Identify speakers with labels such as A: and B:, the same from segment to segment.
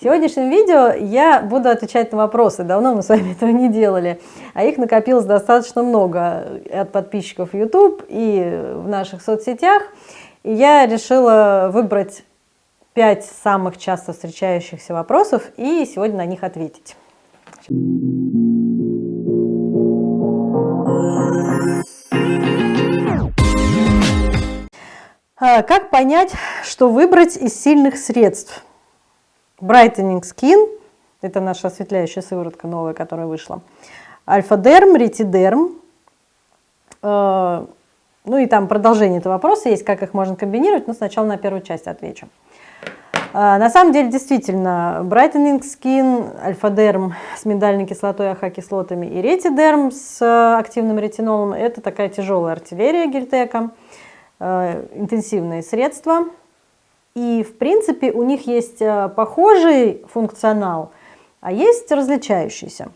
A: В сегодняшнем видео я буду отвечать на вопросы. Давно мы с вами этого не делали. А их накопилось достаточно много от подписчиков YouTube и в наших соцсетях. И я решила выбрать 5 самых часто встречающихся вопросов и сегодня на них ответить. А, как понять, что выбрать из сильных средств? Brightening Skin, это наша осветляющая сыворотка новая, которая вышла, Альфа-дерм, ретидерм, э, ну и там продолжение этого вопроса есть, как их можно комбинировать, но сначала на первую часть отвечу. Э, на самом деле, действительно, Brightening Skin, Альфа-дерм с миндальной кислотой, АХ-кислотами и ретидерм с активным ретинолом – это такая тяжелая артиллерия гельтека, э, интенсивные средства – и, в принципе, у них есть э, похожий функционал, а есть различающийся.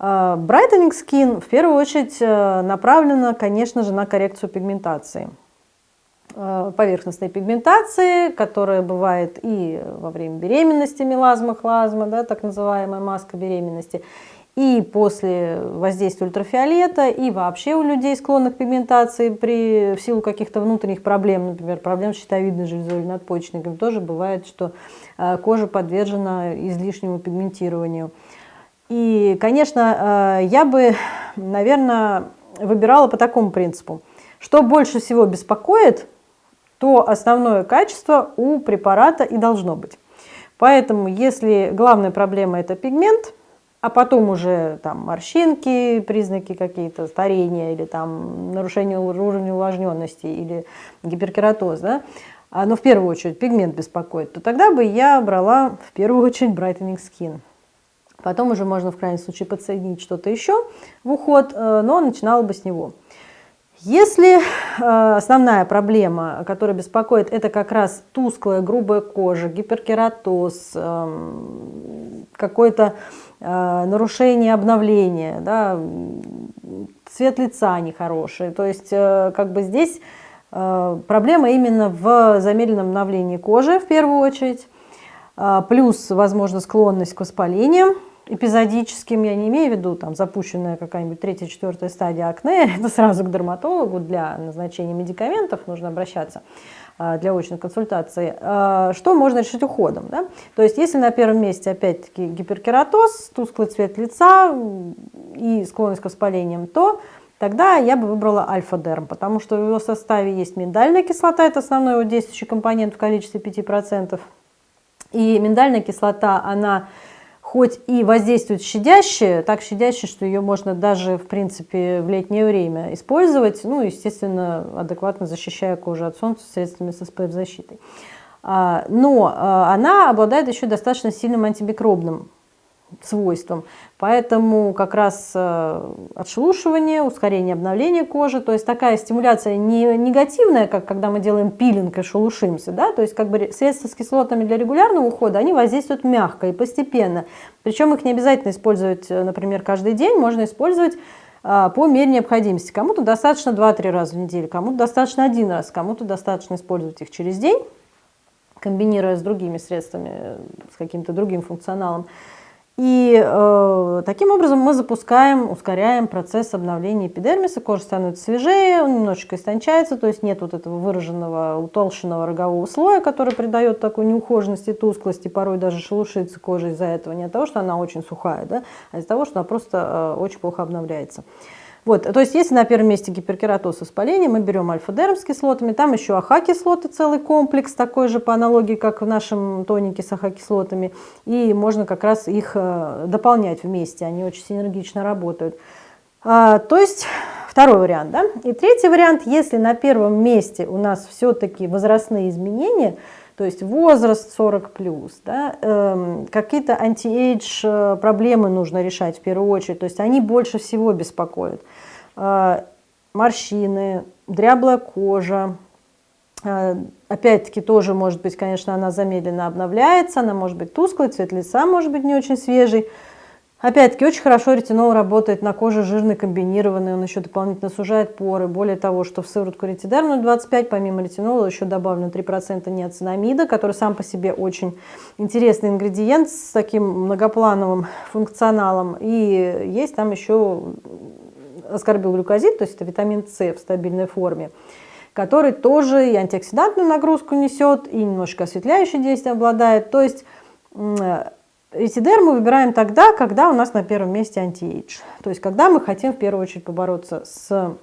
A: Э, Brightening Skin в первую очередь э, направлена, конечно же, на коррекцию пигментации. Поверхностной пигментации, которая бывает и во время беременности, мелазма, хлазма, да, так называемая маска беременности, и после воздействия ультрафиолета, и вообще у людей, склонных к пигментации при, в силу каких-то внутренних проблем, например, проблем с щитовидной железой или надпочечником, тоже бывает, что э, кожа подвержена излишнему пигментированию. И, конечно, э, я бы, наверное, выбирала по такому принципу. Что больше всего беспокоит, то основное качество у препарата и должно быть. Поэтому, если главная проблема – это пигмент – а потом уже там морщинки, признаки какие-то старения или там нарушение уровня увлажненности или гиперкератоз, да, а, но в первую очередь пигмент беспокоит, то тогда бы я брала в первую очередь Brightening Skin. Потом уже можно в крайнем случае подсоединить что-то еще в уход, э, но начинала бы с него. Если э, основная проблема, которая беспокоит, это как раз тусклая, грубая кожа, гиперкератоз, э, какое-то э, нарушение обновления, да, цвет лица нехороший, то есть э, как бы здесь проблема именно в замедленном обновлении кожи в первую очередь, плюс, возможно, склонность к воспалениям, эпизодическим, я не имею в виду там запущенная какая-нибудь третья, четвертая стадия акне, это сразу к дерматологу для назначения медикаментов нужно обращаться а, для очной консультации. А, что можно решить уходом? Да? То есть если на первом месте опять-таки гиперкератоз, тусклый цвет лица и склонность к воспалениям, то тогда я бы выбрала альфа-дерм, потому что в его составе есть миндальная кислота, это основной его действующий компонент в количестве 5%. И миндальная кислота, она хоть и воздействует щадяще, так щадяще, что ее можно даже, в принципе, в летнее время использовать, ну, естественно, адекватно защищая кожу от солнца средствами с SPF-защитой. А, но а, она обладает еще достаточно сильным антимикробным свойствам. Поэтому как раз э, отшелушивание, ускорение обновления кожи, то есть такая стимуляция не негативная, как когда мы делаем пилинг и шелушимся, да, то есть как бы средства с кислотами для регулярного ухода, они воздействуют мягко и постепенно. Причем их не обязательно использовать, э, например, каждый день, можно использовать а, по мере необходимости. Кому-то достаточно 2-3 раза в неделю, кому-то достаточно один раз, кому-то достаточно использовать их через день, комбинируя с другими средствами, э, с каким-то другим функционалом. И э, таким образом мы запускаем, ускоряем процесс обновления эпидермиса, кожа становится свежее, он немножечко истончается, то есть нет вот этого выраженного утолщенного рогового слоя, который придает такой неухоженности, тусклости, порой даже шелушится кожа из-за этого, не от того, что она очень сухая, да, а из-за того, что она просто э, очень плохо обновляется. Вот, то есть если на первом месте гиперкератоз воспаление, мы берем альфа-дерм с кислотами, там еще АХ-кислоты, целый комплекс, такой же по аналогии, как в нашем тонике с АХ-кислотами, и можно как раз их э, дополнять вместе, они очень синергично работают. А, то есть второй вариант. Да? И третий вариант, если на первом месте у нас все-таки возрастные изменения, то есть возраст 40 плюс, да, э, какие-то anti-age э, проблемы нужно решать в первую очередь, то есть они больше всего беспокоят. Э, морщины, дряблая кожа, э, опять-таки тоже может быть, конечно, она замедленно обновляется, она может быть тусклой, цвет лица может быть не очень свежий, Опять-таки, очень хорошо ретинол работает на коже жирный, комбинированный, он еще дополнительно сужает поры. Более того, что в сыворотку ретидерм 25, помимо ретинола, еще добавлено 3% неоцинамида, который сам по себе очень интересный ингредиент с таким многоплановым функционалом. И есть там еще аскорбилглюкозид, то есть это витамин С в стабильной форме, который тоже и антиоксидантную нагрузку несет, и немножко осветляющее действие обладает. То есть Этидер мы выбираем тогда, когда у нас на первом месте антиэйдж. То есть когда мы хотим в первую очередь побороться с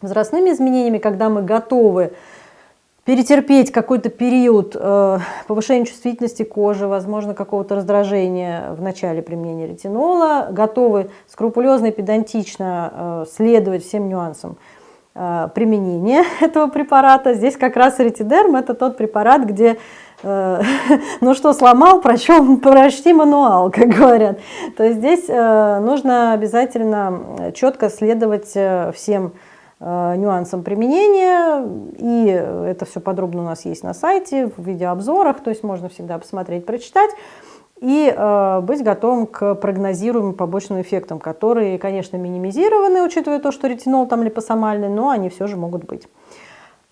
A: возрастными изменениями, когда мы готовы перетерпеть какой-то период э, повышения чувствительности кожи, возможно, какого-то раздражения в начале применения ретинола, готовы скрупулезно и педантично э, следовать всем нюансам э, применения этого препарата. Здесь как раз ретидерм – это тот препарат, где Э, ну что, сломал, прочел, прочти мануал, как говорят. То есть здесь э, нужно обязательно четко следовать всем нюансам применения, и это все подробно у нас есть на сайте, в видеообзорах, то есть можно всегда посмотреть, прочитать, и быть готовым к прогнозируемым побочным эффектам, которые, конечно, минимизированы, учитывая то, что ретинол там липосомальный, но они все же могут быть.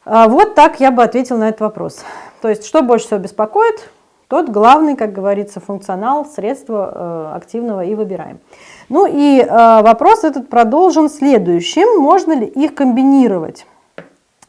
A: А, вот так я бы ответил на этот вопрос. То есть, что больше всего беспокоит, тот главный, как говорится, функционал, средства э, активного и выбираем. Ну и э, вопрос этот продолжен следующим. Можно ли их комбинировать?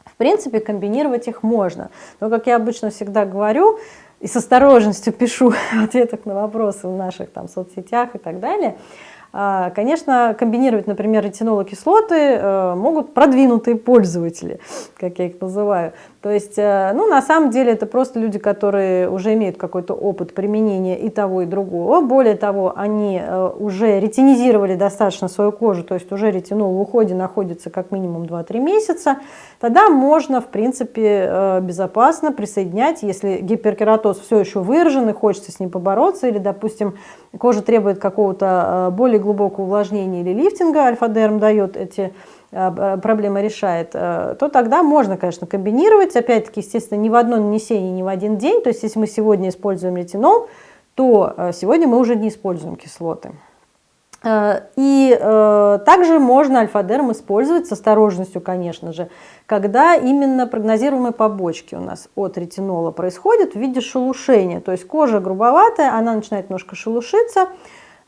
A: В принципе, комбинировать их можно. Но, как я обычно всегда говорю, и с осторожностью пишу в ответах на вопросы в наших там соцсетях и так далее – а, конечно, комбинировать, например, ретинолокислоты э, могут продвинутые пользователи, как я их называю. То есть, э, ну, на самом деле, это просто люди, которые уже имеют какой-то опыт применения и того, и другого. Более того, они э, уже ретинизировали достаточно свою кожу, то есть уже ретинол в уходе находится как минимум 2-3 месяца. Тогда можно, в принципе, безопасно присоединять, если гиперкератоз все еще выражен и хочется с ним побороться, или, допустим, кожа требует какого-то более глубокого увлажнения или лифтинга, альфа-дерм дает эти э, проблемы решает, э, то тогда можно, конечно, комбинировать. Опять-таки, естественно, ни в одно нанесение, ни в один день. То есть, если мы сегодня используем ретинол, то э, сегодня мы уже не используем кислоты. И также можно альфа-дерм использовать с осторожностью, конечно же, когда именно прогнозируемые побочки у нас от ретинола происходят в виде шелушения. То есть кожа грубоватая, она начинает немножко шелушиться,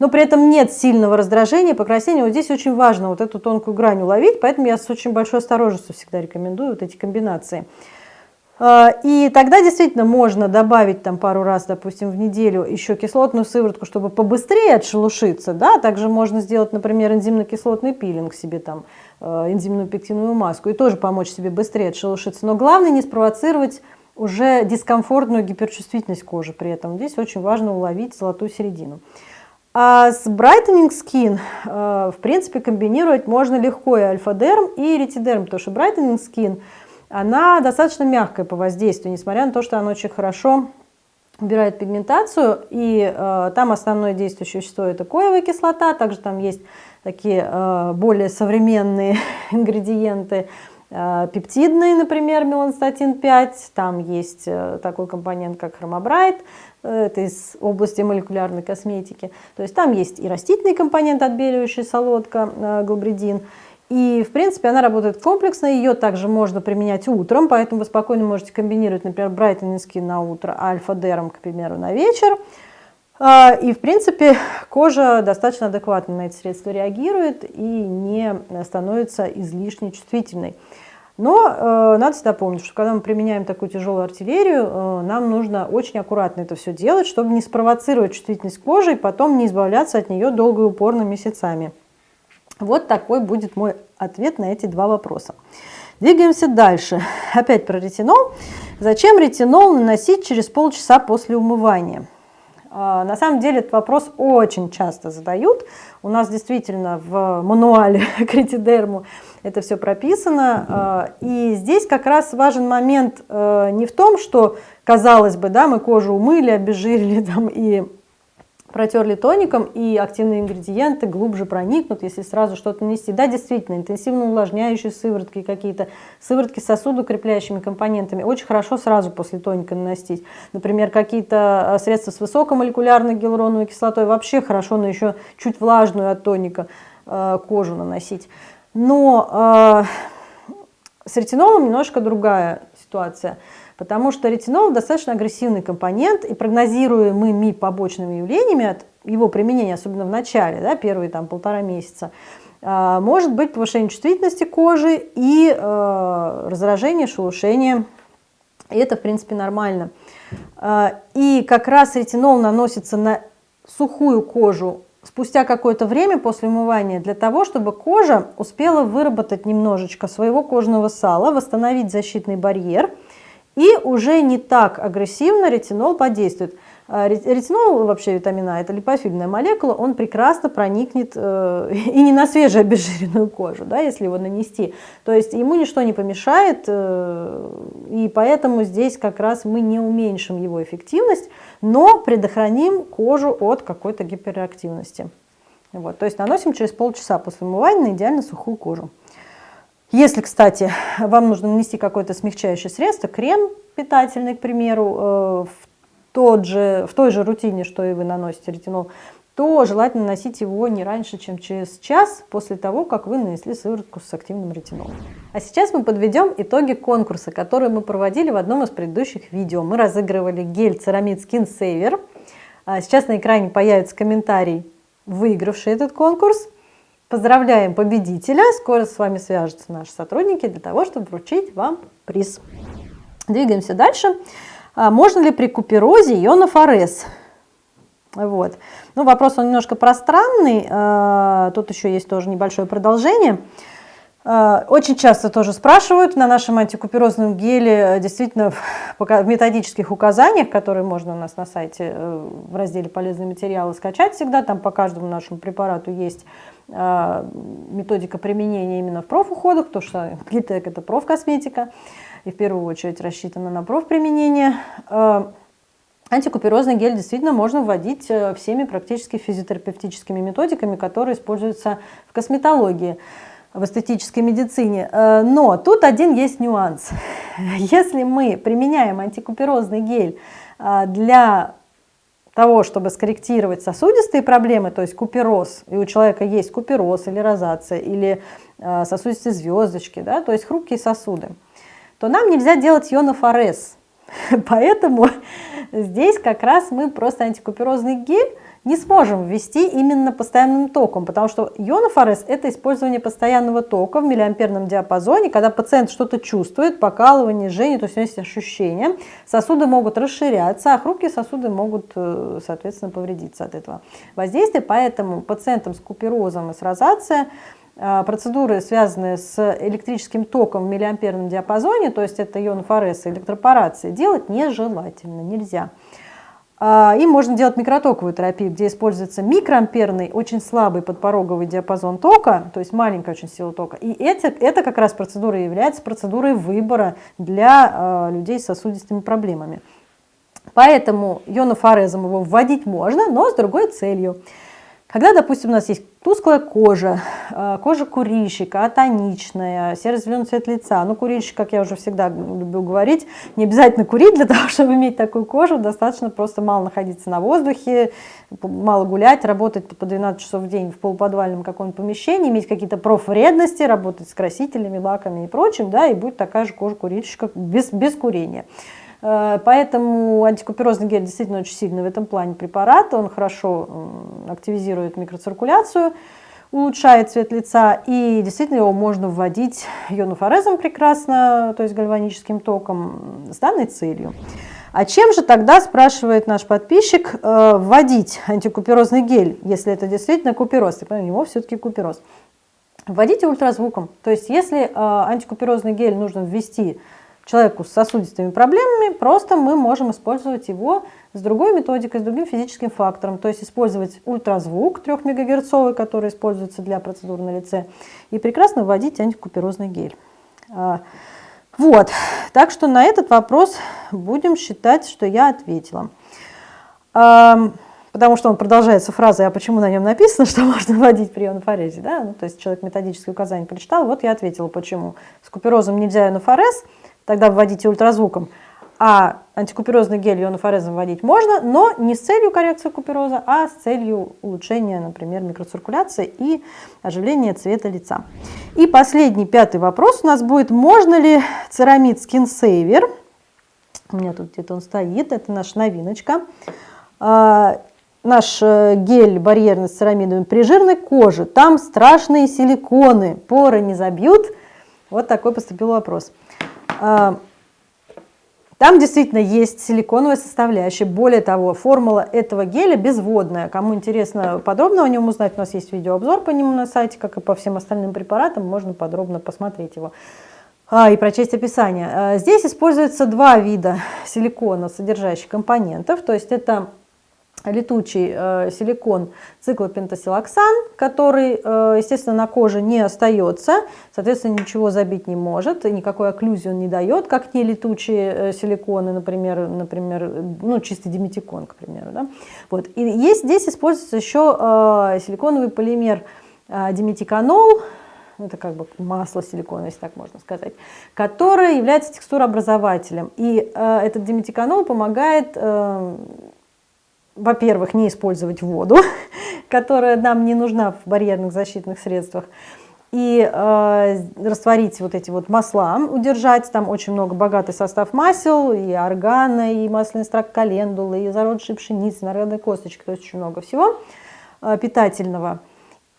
A: но при этом нет сильного раздражения, покраснения. Вот здесь очень важно вот эту тонкую грань уловить, поэтому я с очень большой осторожностью всегда рекомендую вот эти комбинации. А, и тогда действительно можно добавить там пару раз, допустим, в неделю еще кислотную сыворотку, чтобы побыстрее отшелушиться. Да? Также можно сделать, например, энзимно-кислотный пилинг себе, там, э, энзимную пектиновую маску, и тоже помочь себе быстрее отшелушиться. Но главное не спровоцировать уже дискомфортную гиперчувствительность кожи при этом. Здесь очень важно уловить золотую середину. А с Brightening Skin, э, в принципе, комбинировать можно легко и альфа-дерм, и ретидерм, потому что Brightening Skin, она достаточно мягкая по воздействию, несмотря на то, что она очень хорошо убирает пигментацию, и э, там основное действующее вещество это коевая кислота, также там есть такие э, более современные ингредиенты, э, пептидные, например, меланстатин 5, там есть э, такой компонент, как хромобрайт, это из области молекулярной косметики. То есть там есть и растительный компонент, отбеливающий солодка, э, глобридин. И, в принципе, она работает комплексно, ее также можно применять утром, поэтому вы спокойно можете комбинировать, например, Skin на утро, альфа-дерм, к примеру, на вечер. А, и, в принципе, кожа достаточно адекватно на эти средства реагирует и не становится излишне чувствительной. Но э, надо всегда помнить, что когда мы применяем такую тяжелую артиллерию, э, нам нужно очень аккуратно это все делать, чтобы не спровоцировать чувствительность кожи и потом не избавляться от нее долго и упорно месяцами. Вот такой будет мой ответ на эти два вопроса. Двигаемся дальше. Опять про ретинол. Зачем ретинол наносить через полчаса после умывания? А, на самом деле этот вопрос очень часто задают. У нас действительно в мануале к это все прописано. А, и здесь как раз важен момент э, не в том, что, казалось бы, да, мы кожу умыли, обезжирили там, и протерли тоником, и активные ингредиенты глубже проникнут, если сразу что-то нанести. Да, действительно, интенсивно увлажняющие сыворотки какие-то, сыворотки с сосудокрепляющими компонентами очень хорошо сразу после тоника наносить. Например, какие-то а, средства с высокомолекулярной гиалуроновой кислотой вообще хорошо на еще чуть влажную от тоника э, кожу наносить. Но э, с ретинолом немножко другая ситуация – потому что ретинол достаточно агрессивный компонент, и прогнозируемыми побочными явлениями от его применения, особенно в начале, да, первые там, полтора месяца, а, может быть повышение чувствительности кожи и э, раздражение, шелушение. И это, в принципе, нормально. А, и как раз ретинол наносится на сухую кожу спустя какое-то время после умывания для того, чтобы кожа успела выработать немножечко своего кожного сала, восстановить защитный барьер – и уже не так агрессивно ретинол подействует. А, ретинол, вообще витамина это липофильная молекула, он прекрасно проникнет э, и не на свежую обезжиренную кожу, да, если его нанести. То есть ему ничто не помешает, э, и поэтому здесь как раз мы не уменьшим его эффективность, но предохраним кожу от какой-то гиперактивности. Вот, то есть наносим через полчаса после умывания на идеально сухую кожу. Если, кстати, вам нужно нанести какое-то смягчающее средство, крем питательный, к примеру, э, в, тот же, в той же рутине, что и вы наносите ретинол, то желательно наносить его не раньше, чем через час после того, как вы нанесли сыворотку с активным ретинолом. А сейчас мы подведем итоги конкурса, который мы проводили в одном из предыдущих видео. Мы разыгрывали гель Ceramid Skin Saver. А сейчас на экране появится комментарий, выигравший этот конкурс. Поздравляем победителя! Скоро с вами свяжутся наши сотрудники для того, чтобы вручить вам приз. Двигаемся дальше. А можно ли при куперозе ионов АРС? Вот. Ну, вопрос он немножко пространный. А, тут еще есть тоже небольшое продолжение. Очень часто тоже спрашивают на нашем антикуперозном геле, действительно в методических указаниях, которые можно у нас на сайте э, в разделе «Полезные материалы» скачать всегда, там по каждому нашему препарату есть а, методика применения именно в профуходах, потому что Гитек это профкосметика, и в первую очередь рассчитана на профприменение. А, антикуперозный гель действительно можно вводить э, всеми практически физиотерапевтическими методиками, которые используются в косметологии, в эстетической медицине. Э, но тут один есть нюанс. Если мы применяем антикуперозный гель а, для того, чтобы скорректировать сосудистые проблемы, то есть купероз, и у человека есть купероз или розация, или э, сосудистые звездочки, да, то есть хрупкие сосуды, то нам нельзя делать ионофорез. Поэтому здесь как раз мы просто антикуперозный гель не сможем ввести именно постоянным током, потому что ионофорез – это использование постоянного тока в миллиамперном диапазоне, когда пациент что-то чувствует, покалывание, жжение, то есть у него есть ощущения, сосуды могут расширяться, а хрупкие сосуды могут, э, соответственно, повредиться от этого воздействия. Поэтому пациентам с куперозом и с розацией э, процедуры, связанные с электрическим током в миллиамперном диапазоне, то есть это ионофорез и электропорация, делать нежелательно, нельзя. А, и можно делать микротоковую терапию, где используется микроамперный, очень слабый подпороговый диапазон тока, то есть маленькая очень сила тока. И это, это как раз процедура является процедурой выбора для э, людей с сосудистыми проблемами. Поэтому ионофорезом его вводить можно, но с другой целью. Когда, допустим, у нас есть тусклая кожа, э, кожа курильщика, атоничная, серо-зеленый цвет лица. Ну, курильщик, как я уже всегда люблю говорить, не обязательно курить для того, чтобы иметь такую кожу. Достаточно просто мало находиться на воздухе, мало гулять, работать по 12 часов в день в полуподвальном каком-нибудь помещении, иметь какие-то профвредности, работать с красителями, лаками и прочим, да, и будет такая же кожа курильщика без, без курения. Э, поэтому антикуперозный гель действительно очень сильный в этом плане препарат. Он хорошо активизирует микроциркуляцию, улучшает цвет лица. И действительно его можно вводить ионофорезом прекрасно, то есть гальваническим током, с данной целью. А чем же тогда, спрашивает наш подписчик, э, вводить антикуперозный гель, если это действительно купероз? У него все-таки купероз. Вводите ультразвуком. То есть если э, антикуперозный гель нужно ввести человеку с сосудистыми проблемами, просто мы можем использовать его с другой методикой, с другим физическим фактором, то есть использовать ультразвук 3 МГц, который используется для процедур на лице, и прекрасно вводить антикуперозный гель. А, вот, так что на этот вопрос будем считать, что я ответила. потому что он продолжается фразой, а почему на нем написано, что можно вводить при ионофорезе, да? ну, то есть человек методическое указание прочитал, вот я ответила, почему. С куперозом нельзя ионофорез, тогда вводите ультразвуком, а антикуперозный гель ионофорезом вводить можно, но не с целью коррекции купероза, а с целью улучшения, например, микроциркуляции и оживления цвета лица. И последний, пятый вопрос у нас будет, можно ли церамид Skin Saver, у меня тут где-то он стоит, это наша новиночка, а, наш э, гель барьерный с церамидами при жирной коже, там страшные силиконы, поры не забьют. Вот такой поступил вопрос. А, там действительно есть силиконовая составляющая. Более того, формула этого геля безводная. Кому интересно подробно о нем узнать, у нас есть видеообзор по нему на сайте, как и по всем остальным препаратам, можно подробно посмотреть его а, и прочесть описание. А, здесь используется два вида силикона, содержащих компонентов, то есть это летучий э, силикон циклопентасилоксан, который, э, естественно, на коже не остается, соответственно, ничего забить не может, никакой окклюзии он не дает, как не летучие э, силиконы, например, например ну, чистый диметикон, к примеру. Да? Вот. И есть, здесь используется еще э, силиконовый полимер э, диметиканол, это как бы масло силикона, если так можно сказать, которое является текстурообразователем. И э, этот диметиканол помогает э, во-первых, не использовать воду, которая нам не нужна в барьерных защитных средствах, и э, растворить вот эти вот масла, удержать, там очень много, богатый состав масел, и органа, и масляный экстракт календулы, и зародышей пшеницы, народной косточки, то есть очень много всего э, питательного.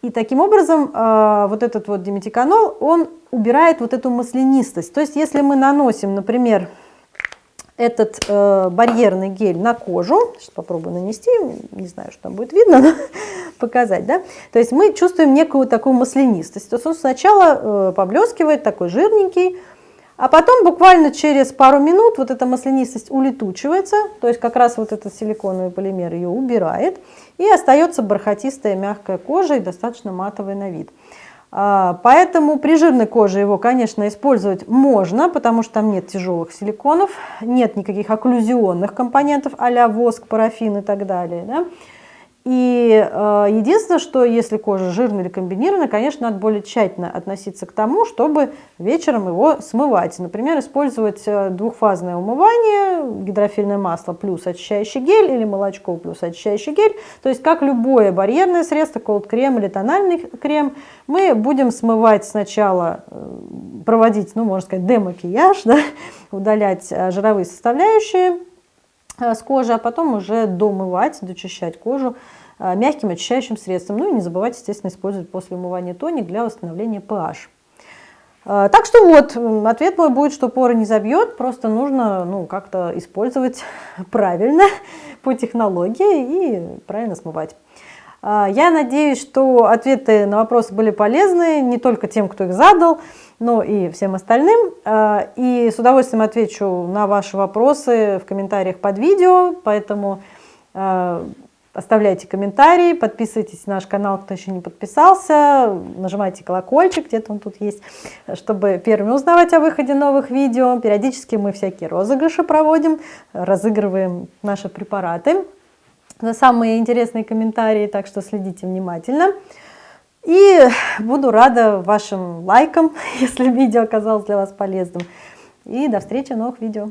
A: И таким образом э, вот этот вот диметиканол, он убирает вот эту маслянистость. То есть если мы наносим, например, этот э, барьерный гель на кожу. Сейчас попробую нанести, не знаю, что там будет видно, но показать. Да? То есть мы чувствуем некую такую маслянистость. То есть он сначала э, поблескивает, такой жирненький, а потом буквально через пару минут вот эта маслянистость улетучивается, то есть как раз вот этот силиконовый полимер ее убирает, и остается бархатистая мягкая кожа и достаточно матовый на вид. А, поэтому при жирной коже его, конечно, использовать можно, потому что там нет тяжелых силиконов, нет никаких окклюзионных компонентов а воск, парафин и так далее. Да? И э, единственное, что если кожа жирная или комбинированная, конечно, надо более тщательно относиться к тому, чтобы вечером его смывать. Например, использовать э, двухфазное умывание, гидрофильное масло плюс очищающий гель или молочко плюс очищающий гель. То есть, как любое барьерное средство, колд-крем или тональный крем, мы будем смывать сначала, э, проводить, ну, можно сказать, демакияж, да, удалять э, жировые составляющие, с кожи, а потом уже домывать, дочищать кожу э, мягким очищающим средством. Ну и не забывать, естественно, использовать после умывания тоник для восстановления pH. Э, так что вот, ответ мой будет, что поры не забьет, просто нужно ну, как-то использовать правильно по технологии и правильно смывать. Я надеюсь, что ответы на вопросы были полезны не только тем, кто их задал, но и всем остальным. А, и с удовольствием отвечу на ваши вопросы в комментариях под видео, поэтому а, оставляйте комментарии, подписывайтесь на наш канал, кто еще не подписался, нажимайте колокольчик, где-то он тут есть, чтобы первыми узнавать о выходе новых видео. Периодически мы всякие розыгрыши проводим, разыгрываем наши препараты за самые интересные комментарии, так что следите внимательно. И буду рада вашим лайкам, если видео оказалось для вас полезным. И до встречи в новых видео.